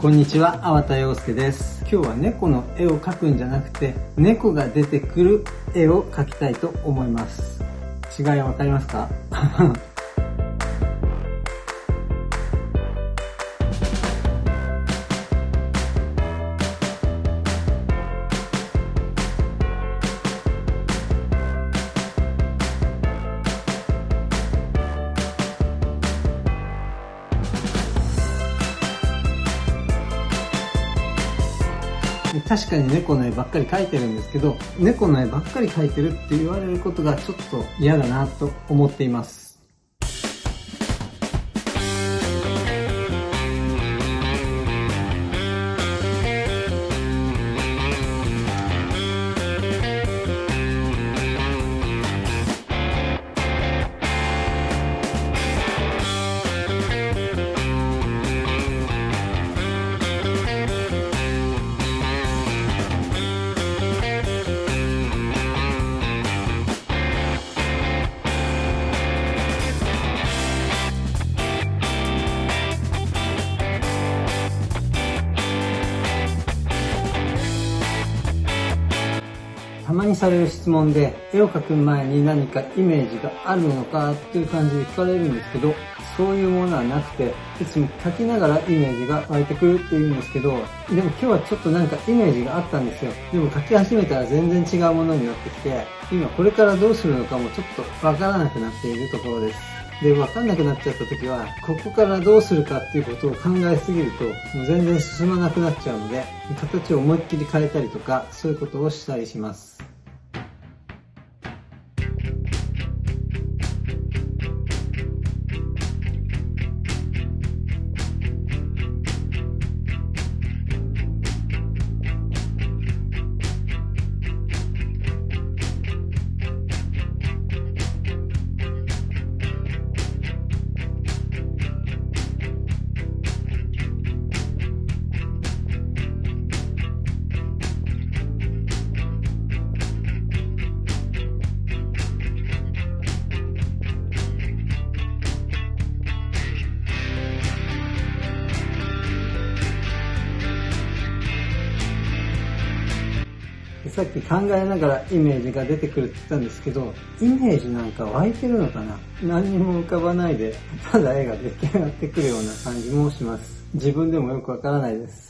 こんにちは、粟田洋介です。今日は猫の絵を描くんじゃなくて、猫が出てくる絵を描きたいと思います。違いはわかりますか？確かに猫の絵ばっかり描いてるんですけど、猫の絵ばっかり描いてるって言われることがちょっと嫌だなと思っています。たまにされる質問で、絵を描く前に何かイメージがあるのかっていう感じで聞かれるんですけど、そういうものはなくて、いつも描きながらイメージが湧いてくるっていうんですけど、でも今日はちょっとなんかイメージがあったんですよ。でも描き始めたら全然違うものになってきて、今これからどうするのかもちょっとわからなくなっているところです。で、わかんなくなっちゃった時は、ここからどうするかっていうことを考えすぎると、もう全然進まなくなっちゃうので、形を思いっきり変えたりとか、そういうことをしたりします。さっき考えながらイメージが出てくるって言ったんですけど、イメージなんか湧いてるのかな？何にも浮かばないで、ただ絵が出来上がってくるような感じもします。自分でもよくわからないです。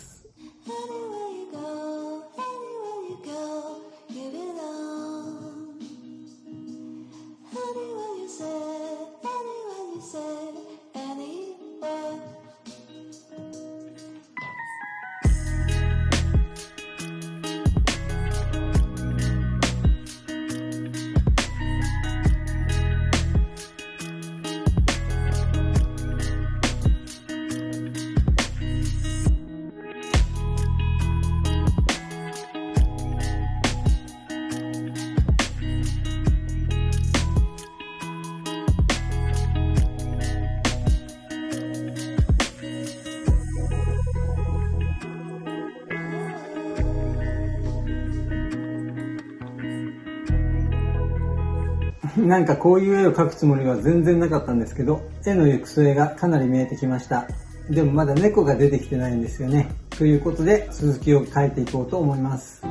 なんかこういう絵を描くつもりは全然なかったんですけど、絵の行く末がかなり見えてきました。でもまだ猫が出てきてないんですよね。ということで、続きを描いていこうと思います。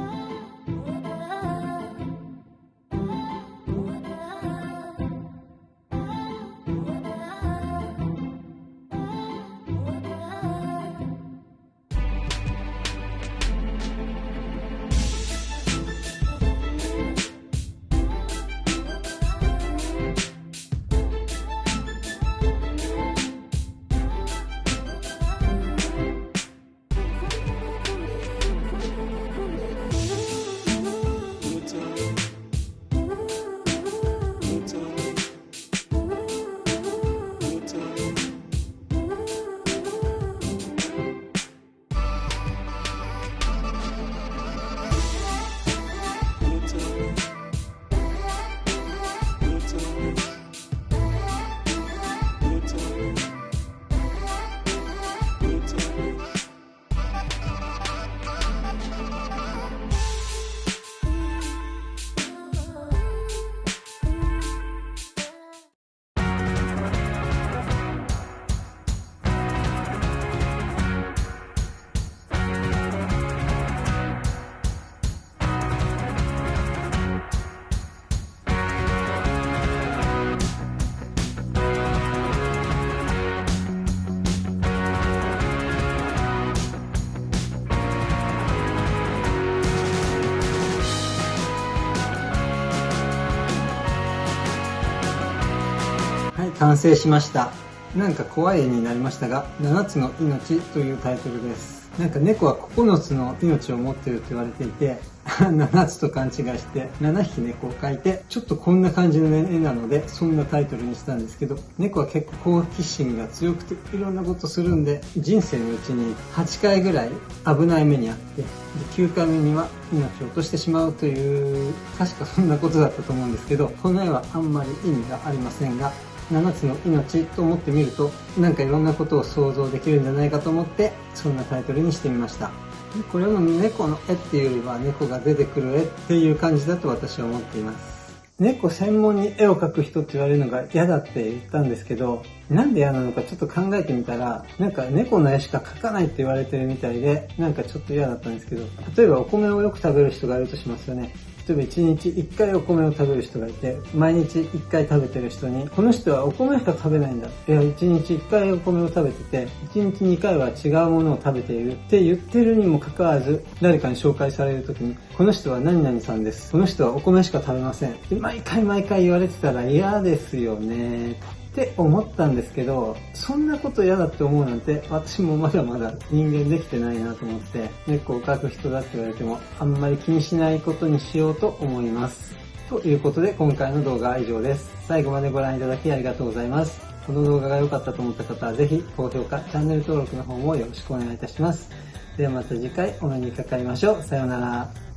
完成しました。なんか怖い絵になりましたが、7つの命というタイトルです。なんか猫は9つの命を持っていると言われていて、7つと勘違いして、7匹猫を描いて、ちょっとこんな感じの絵なので、そんなタイトルにしたんですけど、猫は結構好奇心が強くて、いろんなことするんで、人生のうちに8回ぐらい危ない目にあって、で9回目には命を落としてしまうという、確かそんなことだったと思うんですけど、この絵はあんまり意味がありませんが、7つの命と思ってみると、なんかいろんなことを想像できるんじゃないかと思って、そんなタイトルにしてみました。これも猫の絵っていうよりは猫が出てくる絵っていう感じだと私は思っています。猫専門に絵を描く人って言われるのが嫌だって言ったんですけど、なんで嫌なのかちょっと考えてみたら、なんか猫の絵しか描かないって言われてるみたいで、なんかちょっと嫌だったんですけど、例えばお米をよく食べる人がいるとしますよね。例えば1日1回お米を食べる人がいて、毎日1回食べてる人に、この人はお米しか食べないんだ。いや、1日1回お米を食べてて、1日2回は違うものを食べているって言ってるにもかかわらず、誰かに紹介される時に、この人は何々さんです。この人はお米しか食べません。で毎回毎回言われてたら嫌ですよね。って思ったんですけど、そんなこと嫌だって思うなんて、私もまだまだ人間できてないなと思って、猫を描く人だって言われても、あんまり気にしないことにしようと思います。ということで、今回の動画は以上です。最後までご覧いただきありがとうございます。この動画が良かったと思った方は、ぜひ高評価、チャンネル登録の方もよろしくお願いいたします。ではまた次回お目にかかりましょう。さようなら。